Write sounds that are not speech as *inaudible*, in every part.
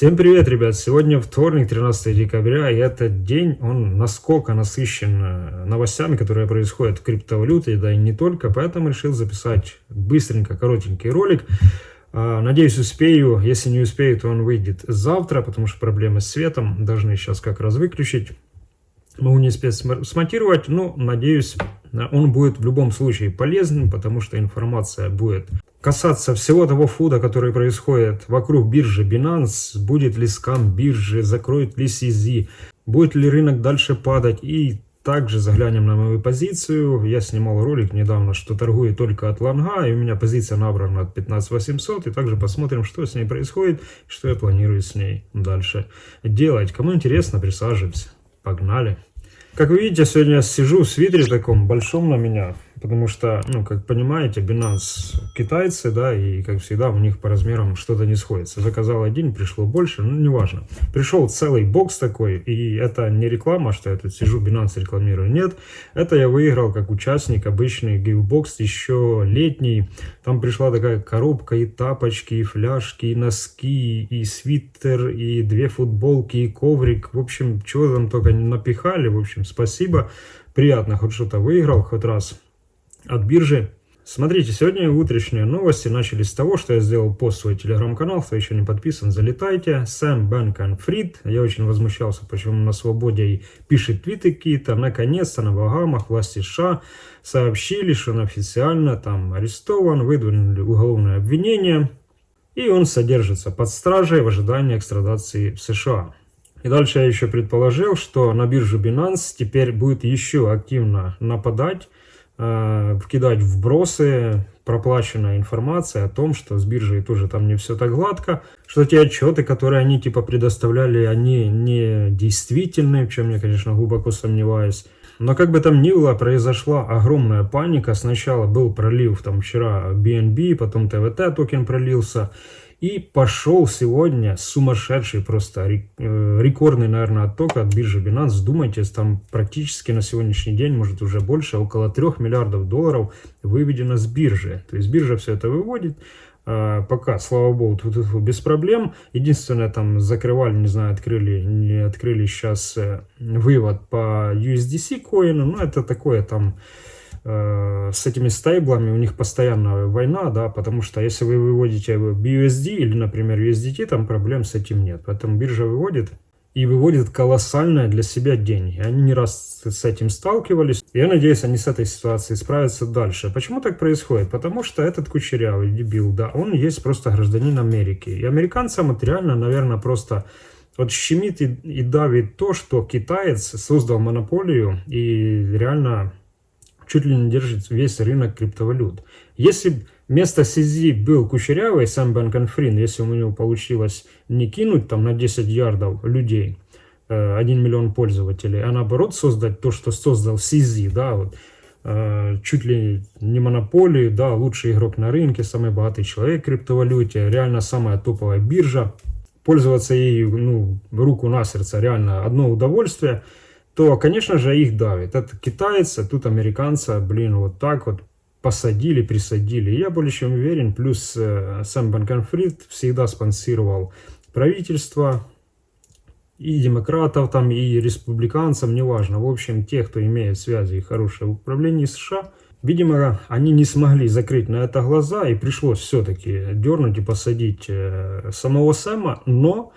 Всем привет, ребят! Сегодня вторник, 13 декабря, и этот день, он насколько насыщен э, новостями, которые происходят в криптовалюте, да и не только, поэтому решил записать быстренько коротенький ролик. А, надеюсь, успею. Если не успею, то он выйдет завтра, потому что проблемы с светом. Должны сейчас как раз выключить. Могу не успеть смонтировать, но надеюсь, он будет в любом случае полезным, потому что информация будет касаться всего того фуда, который происходит вокруг биржи Binance, будет ли скам биржи, закроет ли CZ, будет ли рынок дальше падать и также заглянем на мою позицию. Я снимал ролик недавно, что торгую только от лонга, и у меня позиция набрана от 15800. И также посмотрим, что с ней происходит, что я планирую с ней дальше делать. Кому интересно, присаживаемся. Погнали. Как вы видите, сегодня я сижу в свитере таком большом на меня. Потому что, ну, как понимаете, Binance китайцы, да, и, как всегда, у них по размерам что-то не сходится. Заказал один, пришло больше, ну, неважно. Пришел целый бокс такой, и это не реклама, что я тут сижу, Binance рекламирую, нет. Это я выиграл как участник, обычный гейвбокс, еще летний. Там пришла такая коробка, и тапочки, и фляжки, и носки, и свитер, и две футболки, и коврик. В общем, чего там только напихали, в общем, спасибо. Приятно, хоть что-то выиграл, хоть раз от биржи. Смотрите, сегодня утренние новости начались с того, что я сделал пост в свой телеграм-канал. Кто еще не подписан, залетайте. Сэм Бэнкон Фрид. Я очень возмущался, почему на свободе и пишет твиты какие-то. Наконец-то на Багамах власти США сообщили, что он официально там арестован, выдвинули уголовное обвинение. И он содержится под стражей в ожидании экстрадации в США. И дальше я еще предположил, что на биржу Binance теперь будет еще активно нападать вкидать вбросы, проплаченная информация о том, что с биржей тоже там не все так гладко, что те отчеты, которые они типа предоставляли, они не действительны, в чем я, конечно, глубоко сомневаюсь. Но как бы там ни было, произошла огромная паника. Сначала был пролив там вчера BNB, потом ТВТ токен пролился. И пошел сегодня сумасшедший, просто э, рекордный, наверное, отток от биржи Binance. Думайте, там практически на сегодняшний день, может уже больше, около 3 миллиардов долларов выведено с биржи. То есть биржа все это выводит. А, пока, слава богу, тут, тут без проблем. Единственное, там закрывали, не знаю, открыли, не открыли сейчас э, вывод по USDC коину. Но это такое там с этими стейблами у них постоянная война, да, потому что если вы выводите BUSD или, например, USDT, там проблем с этим нет. Поэтому биржа выводит и выводит колоссальные для себя деньги. Они не раз с этим сталкивались. Я надеюсь, они с этой ситуацией справятся дальше. Почему так происходит? Потому что этот кучерявый дебил, да, он есть просто гражданин Америки. И американцам это реально, наверное, просто вот щемит и, и давит то, что китаец создал монополию и реально чуть ли не держит весь рынок криптовалют. Если вместо CZ был кучерявый сам Бенконфрин, если у него получилось не кинуть там на 10 ярдов людей, 1 э, миллион пользователей, а наоборот создать то, что создал CZ, да, вот, э, чуть ли не монополию, да, лучший игрок на рынке, самый богатый человек в криптовалюте, реально самая топовая биржа, пользоваться ею, ну, руку на сердце, реально одно удовольствие – то, конечно же, их давит. Это китайцы, тут американцы, блин, вот так вот посадили, присадили. Я более чем уверен, плюс э, сам Банконфрид всегда спонсировал правительство, и демократов, там, и республиканцев, неважно. В общем, те, кто имеет связи и хорошее управление США, видимо, они не смогли закрыть на это глаза, и пришлось все-таки дернуть и посадить э, самого Сэма, но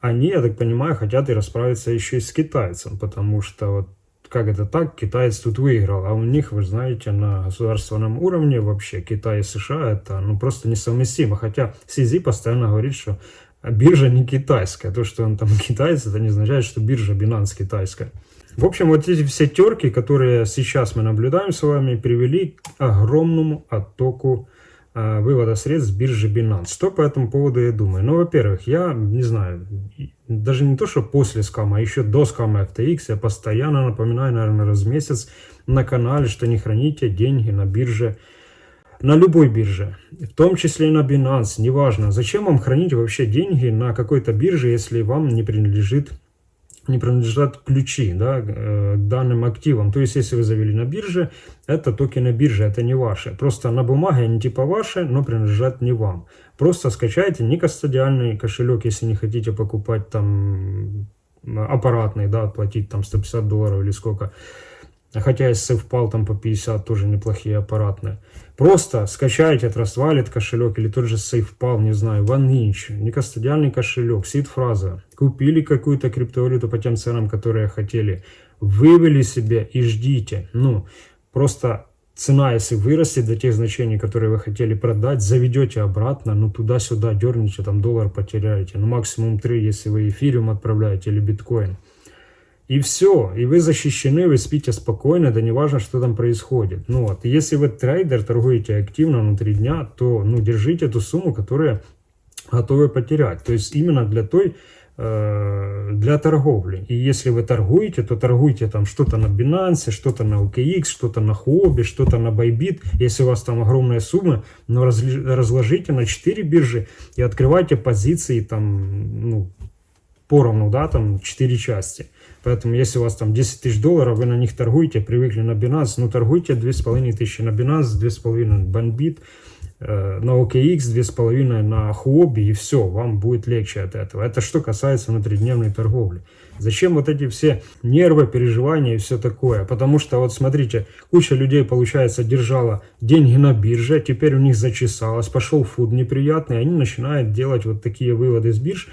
они, я так понимаю, хотят и расправиться еще и с китайцем, потому что вот как это так, китаец тут выиграл, а у них, вы знаете, на государственном уровне вообще Китай и США это ну просто несовместимо, хотя Сизи постоянно говорит, что биржа не китайская, то, что он там *laughs* китаец, это не означает, что биржа Binance китайская. В общем, вот эти все терки, которые сейчас мы наблюдаем с вами, привели к огромному оттоку вывода средств с биржи Binance. Что по этому поводу я думаю? Ну, во-первых, я не знаю, даже не то, что после скама, а еще до скама FTX я постоянно напоминаю, наверное, раз в месяц на канале, что не храните деньги на бирже, на любой бирже, в том числе и на Binance, неважно. Зачем вам хранить вообще деньги на какой-то бирже, если вам не принадлежит не принадлежат ключи да, э, к данным активам. То есть, если вы завели на бирже, это токены биржи, это не ваши. Просто на бумаге они типа ваши, но принадлежат не вам. Просто скачайте некастодиальный кошелек, если не хотите покупать там аппаратный, да, платить там 150 долларов или сколько. Хотя если совпал там по 50, тоже неплохие аппаратные. Просто Trust Wallet кошелек или тот же SafePal, не знаю, OneInch, некастодиальный кошелек, сид-фраза. Купили какую-то криптовалюту по тем ценам, которые хотели. Вывели себе и ждите. Ну, просто цена, если вырастет до тех значений, которые вы хотели продать, заведете обратно, ну туда-сюда дерните, там доллар потеряете. Ну максимум 3, если вы эфириум отправляете или биткоин. И все, и вы защищены, вы спите спокойно, да не важно, что там происходит. Ну вот, если вы трейдер, торгуете активно внутри дня, то ну, держите эту сумму, которая готовы потерять. То есть именно для той, э, для торговли. И если вы торгуете, то торгуйте там что-то на Binance, что-то на OKX, что-то на Huobi, что-то на Bybit. Если у вас там огромная сумма, но разложите на 4 биржи и открывайте позиции там, ну, поровну, да, там 4 части. Поэтому, если у вас там 10 тысяч долларов, вы на них торгуете, привыкли на Binance, ну, торгуйте 2500 на Binance, 2500 на Banbit, э, на OKX, 2500 на Huobi, и все, вам будет легче от этого. Это что касается внутридневной торговли. Зачем вот эти все нервы, переживания и все такое? Потому что, вот смотрите, куча людей, получается, держала деньги на бирже, теперь у них зачесалось, пошел фуд неприятный, они начинают делать вот такие выводы с бирж,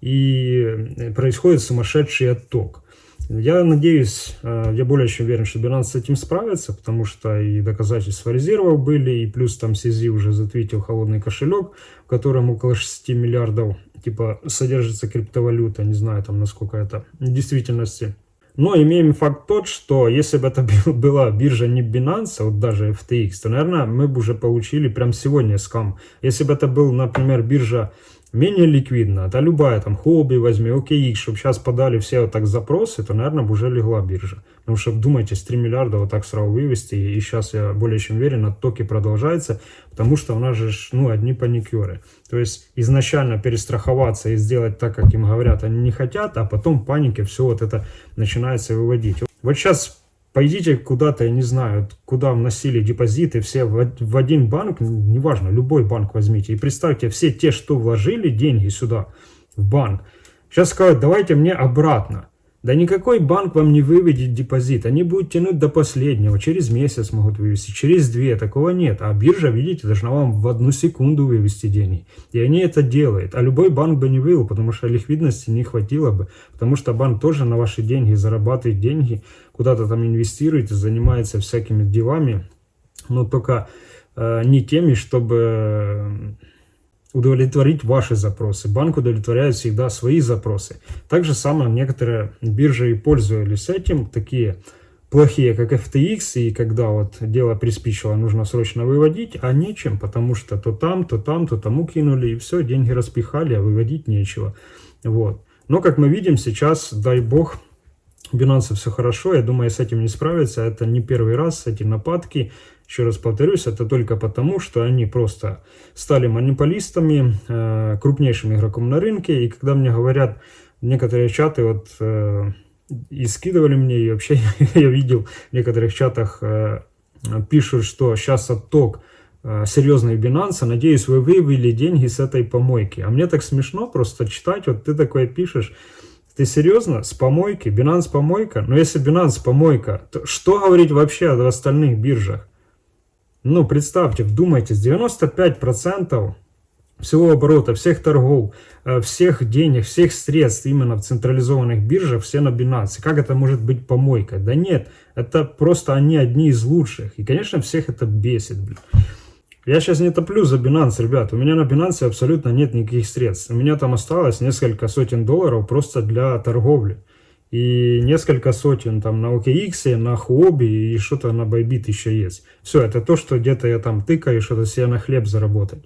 и происходит сумасшедший отток. Я надеюсь, э, я более чем уверен, что Binance с этим справится, потому что и доказательства резервов были, и плюс там CZ уже затвитил холодный кошелек, в котором около 6 миллиардов типа содержится криптовалюта, не знаю там насколько это в действительности. Но имеем факт тот, что если бы это была биржа не Binance, а вот даже FTX, то, наверное, мы бы уже получили прям сегодня скам. Если бы это был, например, биржа менее ликвидно, да любая там хобби возьми, OKX, чтобы сейчас подали все вот так запросы, то, наверное, бы уже легла биржа. Потому что, думайте, с 3 миллиарда вот так сразу вывести, и сейчас я более чем уверен, оттоки продолжается, потому что у нас же, ну, одни паникеры. То есть, изначально перестраховаться и сделать так, как им говорят, они не хотят, а потом паники все вот это начинается выводить. Вот сейчас Пойдите куда-то, я не знаю, куда вносили депозиты, все в, один банк, неважно, любой банк возьмите. И представьте, все те, что вложили деньги сюда, в банк, сейчас скажут, давайте мне обратно. Да никакой банк вам не выведет депозит. Они будут тянуть до последнего. Через месяц могут вывести, через две. Такого нет. А биржа, видите, должна вам в одну секунду вывести деньги. И они это делают. А любой банк бы не вывел, потому что ликвидности не хватило бы. Потому что банк тоже на ваши деньги зарабатывает деньги, куда-то там инвестирует, занимается всякими делами. Но только э, не теми, чтобы удовлетворить ваши запросы. Банк удовлетворяет всегда свои запросы. Так же самое некоторые биржи и пользовались этим, такие плохие, как FTX, и когда вот дело приспичило, нужно срочно выводить, а нечем, потому что то там, то там, то тому кинули, и все, деньги распихали, а выводить нечего. Вот. Но, как мы видим, сейчас, дай бог, Binance все хорошо, я думаю, с этим не справиться. Это не первый раз, эти нападки. Еще раз повторюсь, это только потому, что они просто стали монополистами, э, крупнейшим игроком на рынке. И когда мне говорят некоторые чаты, вот э, и скидывали мне, и вообще *laughs* я видел в некоторых чатах, э, пишут, что сейчас отток серьезный Binance, надеюсь, вы вывели деньги с этой помойки. А мне так смешно просто читать, вот ты такое пишешь, ты серьезно? С помойки? Binance помойка? Но если Binance помойка, то что говорить вообще о остальных биржах? Ну, представьте, вдумайтесь, 95% всего оборота, всех торгов, э, всех денег, всех средств именно в централизованных биржах, все на Binance. Как это может быть помойкой? Да нет, это просто они одни из лучших. И, конечно, всех это бесит, блин. Я сейчас не топлю за Binance, ребят. У меня на Binance абсолютно нет никаких средств. У меня там осталось несколько сотен долларов просто для торговли и несколько сотен там на OKX, на Huobi и что-то на Bybit еще есть. Все, это то, что где-то я там тыкаю, что-то себе на хлеб заработать.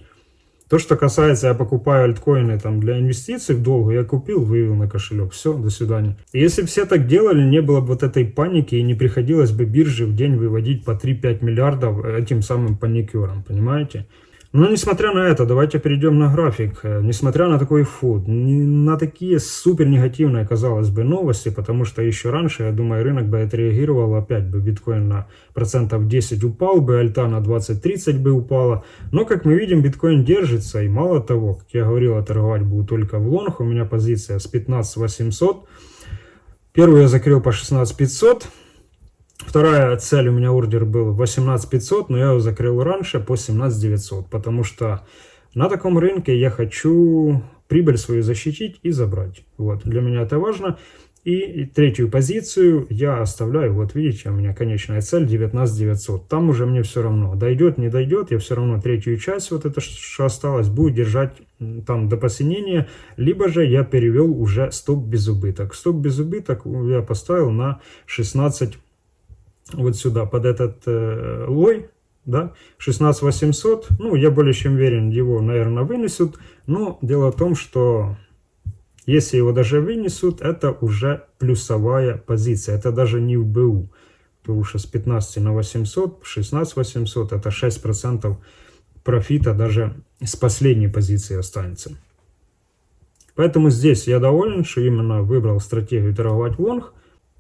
То, что касается, я покупаю альткоины там для инвестиций в долгу, я купил, вывел на кошелек. Все, до свидания. Если все так делали, не было бы вот этой паники и не приходилось бы бирже в день выводить по 3-5 миллиардов этим самым паникерам, понимаете? Но несмотря на это, давайте перейдем на график. Э, несмотря на такой фуд, на такие супер негативные, казалось бы, новости, потому что еще раньше, я думаю, рынок бы отреагировал, опять бы биткоин на процентов 10 упал бы, альта на 20-30 бы упала. Но, как мы видим, биткоин держится, и мало того, как я говорил, торговать буду только в лонг, у меня позиция с 15 800. Первую я закрыл по 16 500. Вторая цель у меня ордер был 18 500, но я его закрыл раньше по 17 900, потому что на таком рынке я хочу прибыль свою защитить и забрать. Вот, для меня это важно. И третью позицию я оставляю, вот видите, у меня конечная цель 19 900. Там уже мне все равно, дойдет, не дойдет, я все равно третью часть, вот это что осталось, буду держать там до посинения. Либо же я перевел уже стоп без убыток. Стоп без убыток я поставил на 16 вот сюда, под этот э, лой, да, 16800, ну, я более чем уверен, его, наверное, вынесут, но дело в том, что если его даже вынесут, это уже плюсовая позиция, это даже не в БУ, потому что с 15 на 800, 16 800, это 6% профита даже с последней позиции останется. Поэтому здесь я доволен, что именно выбрал стратегию торговать лонг,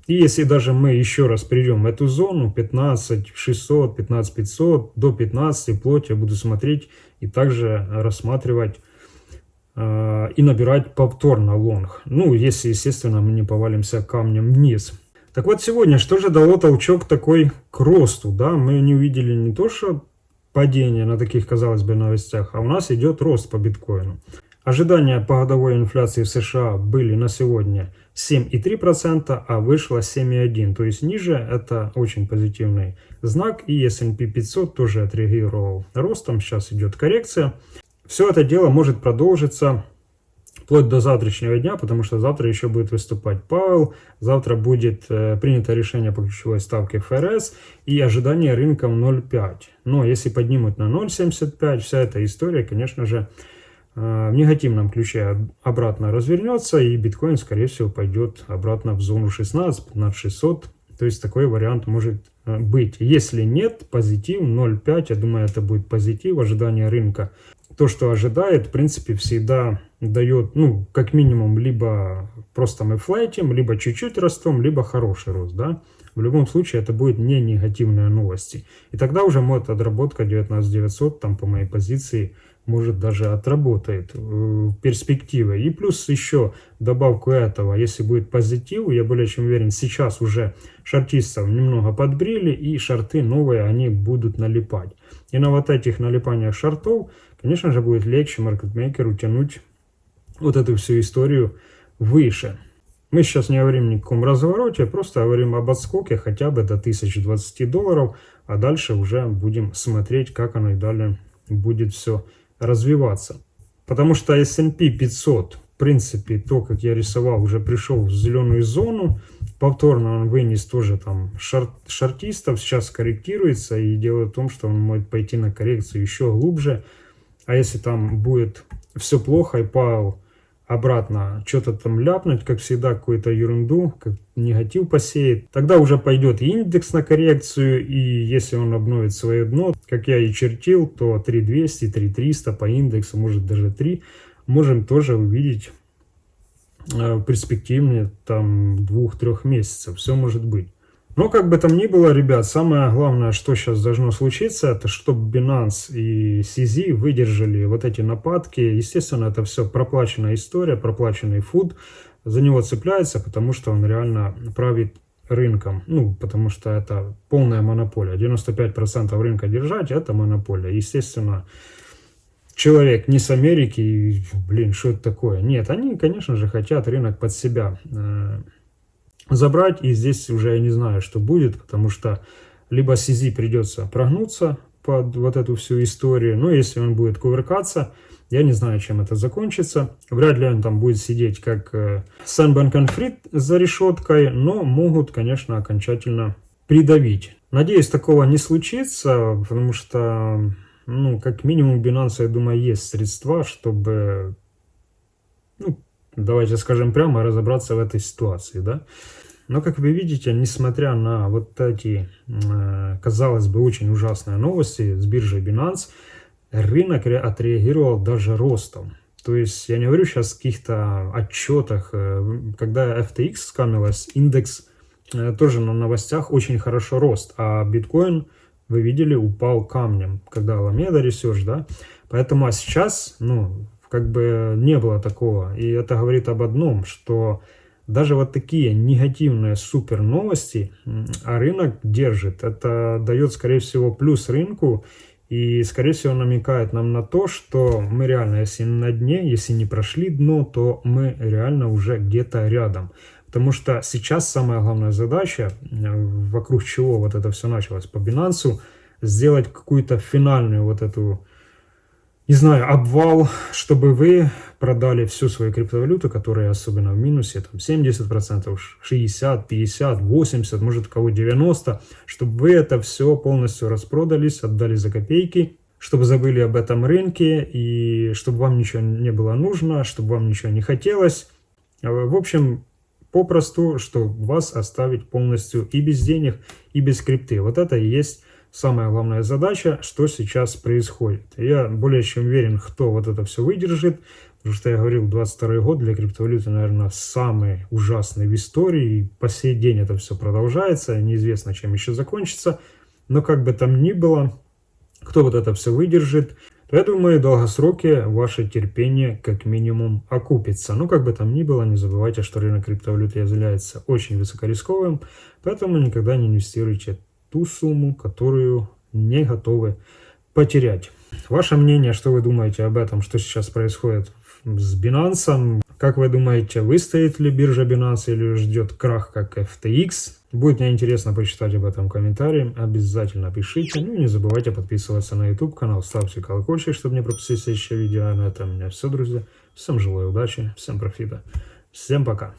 и если даже мы еще раз придем в эту зону 15 600, 15 500, до 15 вплоть я буду смотреть и также рассматривать э, и набирать повторно лонг. Ну, если, естественно, мы не повалимся камнем вниз. Так вот, сегодня что же дало толчок такой к росту? Да? Мы не увидели не то, что падение на таких, казалось бы, новостях, а у нас идет рост по биткоину. Ожидания по годовой инфляции в США были на сегодня 7,3%, а вышло 7,1%. То есть ниже это очень позитивный знак. И S&P 500 тоже отреагировал ростом. Сейчас идет коррекция. Все это дело может продолжиться вплоть до завтрашнего дня, потому что завтра еще будет выступать Пауэлл, завтра будет э, принято решение по ключевой ставке ФРС и ожидание рынком 0,5. Но если поднимут на 0,75, вся эта история, конечно же, в негативном ключе обратно развернется, и биткоин, скорее всего, пойдет обратно в зону 16, на 600. То есть такой вариант может э, быть. Если нет, позитив 0,5, я думаю, это будет позитив, ожидание рынка. То, что ожидает, в принципе, всегда дает, ну, как минимум, либо просто мы флайтим, либо чуть-чуть растем, либо хороший рост, да. В любом случае, это будет не негативные новости. И тогда уже может отработка 19900, там, по моей позиции, может даже отработает э, перспективы. И плюс еще добавку этого, если будет позитив, я более чем уверен, сейчас уже шартистов немного подбрили, и шарты новые, они будут налипать. И на вот этих налипаниях шартов, конечно же, будет легче маркетмейкеру тянуть вот эту всю историю выше. Мы сейчас не говорим ни о каком развороте, просто говорим об отскоке хотя бы до 1020 долларов, а дальше уже будем смотреть, как оно и далее будет все развиваться. Потому что S&P 500, в принципе, то, как я рисовал, уже пришел в зеленую зону. Повторно он вынес тоже там шарт, шартистов, сейчас корректируется. И дело в том, что он может пойти на коррекцию еще глубже. А если там будет все плохо и Павел обратно что-то там ляпнуть, как всегда, какую-то ерунду, как негатив посеет. Тогда уже пойдет индекс на коррекцию, и если он обновит свое дно, как я и чертил, то 3200, 3300 по индексу, может даже 3, можем тоже увидеть э, перспективные там двух-трех месяцев. Все может быть. Но как бы там ни было, ребят, самое главное, что сейчас должно случиться, это чтобы Binance и CZ выдержали вот эти нападки. Естественно, это все проплаченная история, проплаченный фуд. За него цепляется, потому что он реально правит рынком. Ну, потому что это полная монополия. 95% рынка держать – это монополия. Естественно, человек не с Америки, блин, что это такое? Нет, они, конечно же, хотят рынок под себя э, забрать. И здесь уже я не знаю, что будет, потому что либо CZ придется прогнуться под вот эту всю историю. Но если он будет кувыркаться, я не знаю, чем это закончится. Вряд ли он там будет сидеть как э, Сан Фрид за решеткой, но могут, конечно, окончательно придавить. Надеюсь, такого не случится, потому что, ну, как минимум, Binance, я думаю, есть средства, чтобы ну, давайте скажем прямо, разобраться в этой ситуации, да. Но, как вы видите, несмотря на вот эти, э, казалось бы, очень ужасные новости с биржей Binance, рынок отреагировал даже ростом. То есть я не говорю сейчас о каких-то отчетах. Э, когда FTX скамилась, индекс э, тоже на новостях очень хорошо рост, а биткоин, вы видели, упал камнем, когда Alameda Research, да. Поэтому а сейчас, ну, как бы не было такого. И это говорит об одном, что даже вот такие негативные супер новости, а рынок держит. Это дает, скорее всего, плюс рынку и, скорее всего, намекает нам на то, что мы реально, если на дне, если не прошли дно, то мы реально уже где-то рядом. Потому что сейчас самая главная задача, э, вокруг чего вот это все началось по Binance, сделать какую-то финальную вот эту не знаю, обвал, чтобы вы продали всю свою криптовалюту, которая особенно в минусе, там 70%, 60, 50, 80, может у кого 90, чтобы вы это все полностью распродались, отдали за копейки, чтобы забыли об этом рынке и чтобы вам ничего не было нужно, чтобы вам ничего не хотелось. В общем, попросту, что вас оставить полностью и без денег, и без крипты. Вот это и есть самая главная задача, что сейчас происходит. Я более чем уверен, кто вот это все выдержит, потому что я говорил, 22 год для криптовалюты, наверное, самый ужасный в истории, и по сей день это все продолжается, неизвестно, чем еще закончится, но как бы там ни было, кто вот это все выдержит, то я думаю, в долгосроке ваше терпение как минимум окупится. Ну, как бы там ни было, не забывайте, что рынок криптовалюты является очень высокорисковым, поэтому никогда не инвестируйте ту сумму, которую не готовы потерять. Ваше мнение, что вы думаете об этом, что сейчас происходит с Binance? Как вы думаете, выстоит ли биржа Binance или ждет крах, как FTX? Будет мне интересно почитать об этом комментарии. Обязательно пишите. Ну и не забывайте подписываться на YouTube канал, ставьте колокольчик, чтобы не пропустить следующее видео. А на этом у меня все, друзья. Всем желаю удачи, всем профита. Всем пока.